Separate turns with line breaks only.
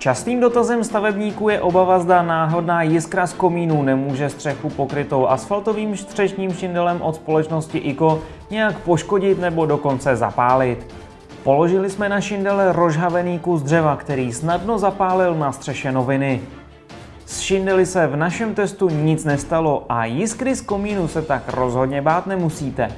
Častým dotazem stavebníků je obava, zda náhodná jiskra z komínu nemůže střechu pokrytou asfaltovým střešním šindelem od společnosti IKO nějak poškodit nebo dokonce zapálit. Položili jsme na šindele rozhavený kus dřeva, který snadno zapálil na střeše noviny. S šindely se v našem testu nic nestalo a jiskry z komínu se tak rozhodně bát nemusíte.